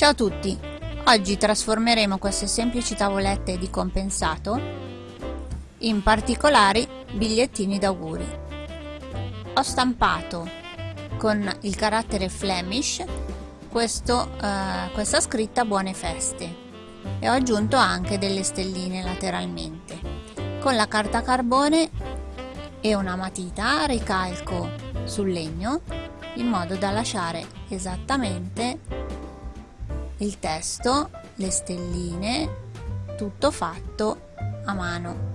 Ciao a tutti! Oggi trasformeremo queste semplici tavolette di compensato in particolari bigliettini d'auguri. Ho stampato con il carattere Flemish questo, eh, questa scritta Buone Feste e ho aggiunto anche delle stelline lateralmente. Con la carta carbone e una matita ricalco sul legno in modo da lasciare esattamente il testo, le stelline, tutto fatto a mano.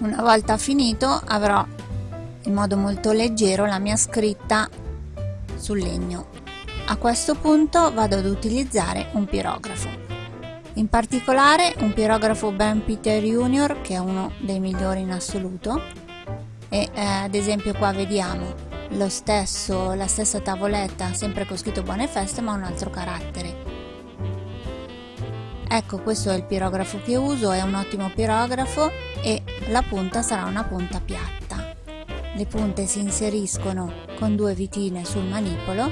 Una volta finito avrò in modo molto leggero la mia scritta sul legno. A questo punto vado ad utilizzare un pirografo. In particolare un pirografo Ben Peter Junior che è uno dei migliori in assoluto e eh, ad esempio qua vediamo lo stesso, la stessa tavoletta sempre con scritto buone feste ma un altro carattere. Ecco questo è il pirografo che uso, è un ottimo pirografo e la punta sarà una punta piatta. Le punte si inseriscono con due vitine sul manipolo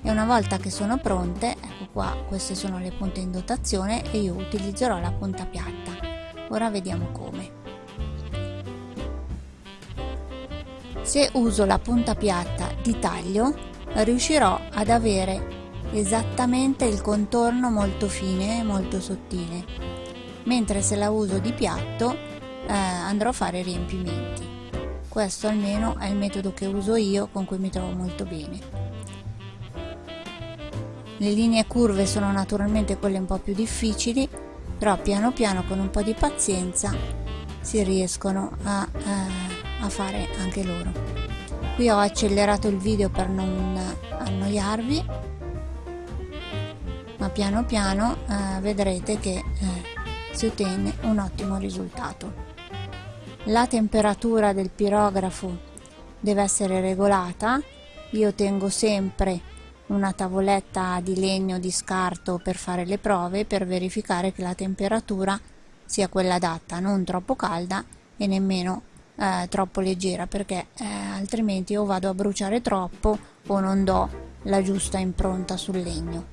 e una volta che sono pronte, ecco qua, queste sono le punte in dotazione e io utilizzerò la punta piatta. Ora vediamo come. Se uso la punta piatta di taglio, riuscirò ad avere esattamente il contorno molto fine e molto sottile, mentre se la uso di piatto eh, andrò a fare riempimenti. Questo almeno è il metodo che uso io, con cui mi trovo molto bene. Le linee curve sono naturalmente quelle un po' più difficili, però piano piano con un po' di pazienza si riescono a, eh, a fare anche loro. Qui ho accelerato il video per non annoiarvi, ma piano piano eh, vedrete che eh, si ottiene un ottimo risultato la temperatura del pirografo deve essere regolata. Io tengo sempre una tavoletta di legno di scarto per fare le prove per verificare che la temperatura sia quella adatta non troppo calda e nemmeno eh, troppo leggera perché eh, altrimenti o vado a bruciare troppo o non do la giusta impronta sul legno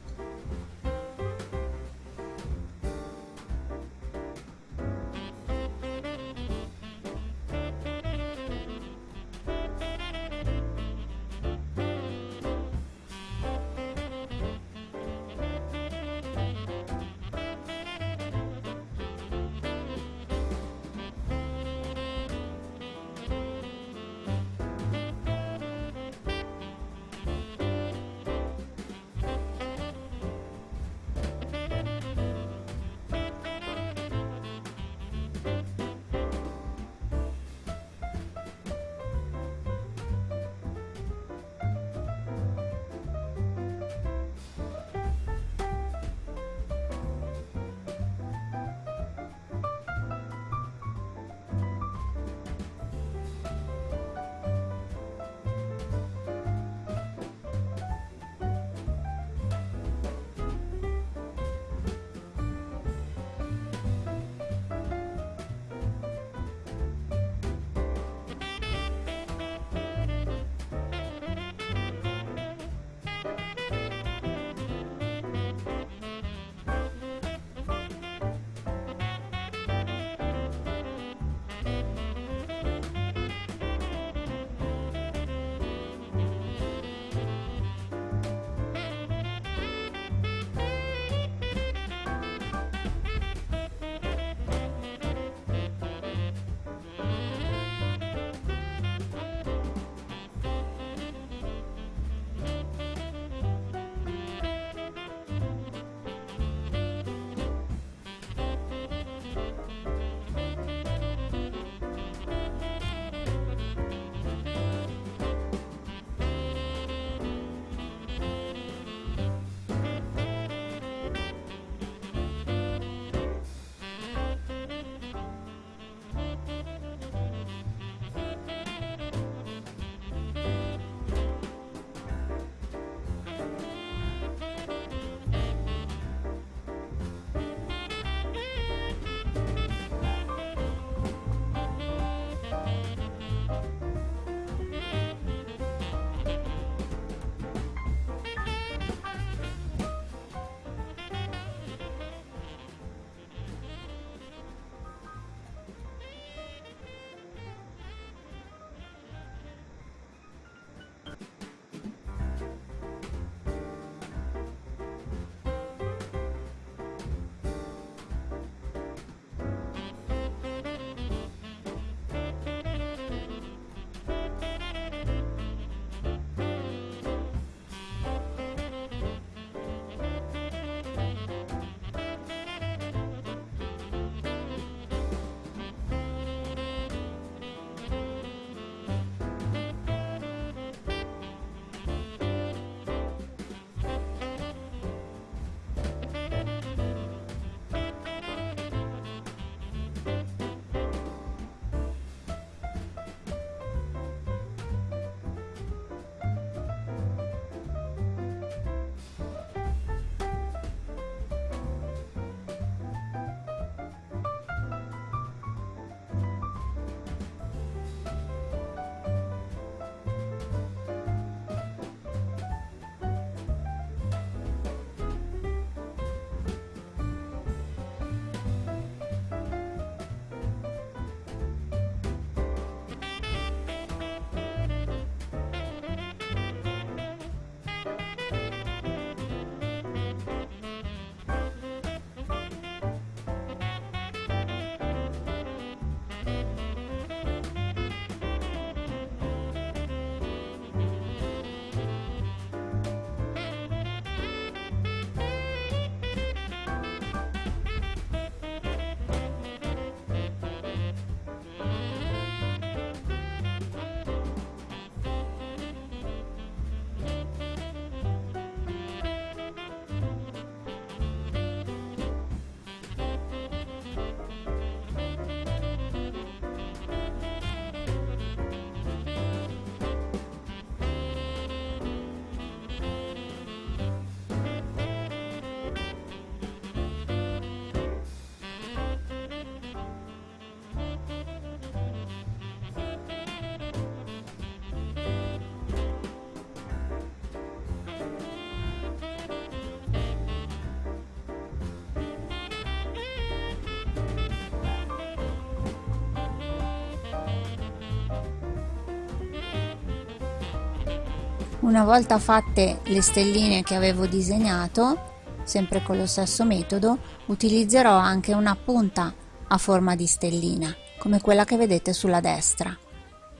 Una volta fatte le stelline che avevo disegnato, sempre con lo stesso metodo, utilizzerò anche una punta a forma di stellina, come quella che vedete sulla destra.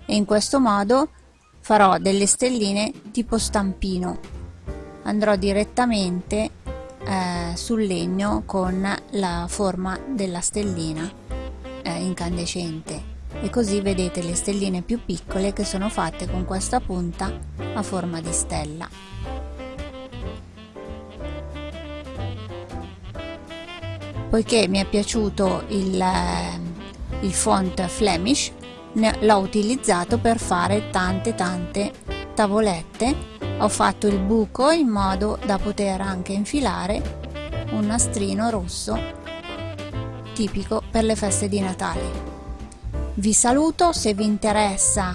E in questo modo farò delle stelline tipo stampino. Andrò direttamente eh, sul legno con la forma della stellina eh, incandescente e così vedete le stelline più piccole che sono fatte con questa punta a forma di stella. Poiché mi è piaciuto il, eh, il font Flemish, l'ho utilizzato per fare tante tante tavolette. Ho fatto il buco in modo da poter anche infilare un nastrino rosso tipico per le feste di Natale. Vi saluto, se vi interessa.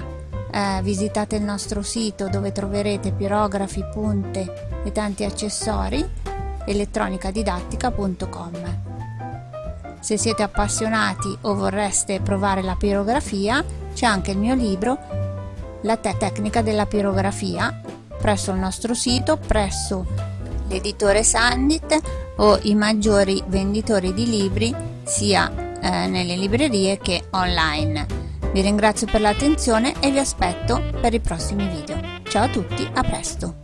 Eh, visitate il nostro sito dove troverete pirografi, punte e tanti accessori elettronicadidattica.com Se siete appassionati o vorreste provare la pirografia c'è anche il mio libro La te tecnica della pirografia presso il nostro sito, presso l'editore Sandit o i maggiori venditori di libri sia eh, nelle librerie che online. Vi ringrazio per l'attenzione e vi aspetto per i prossimi video. Ciao a tutti, a presto!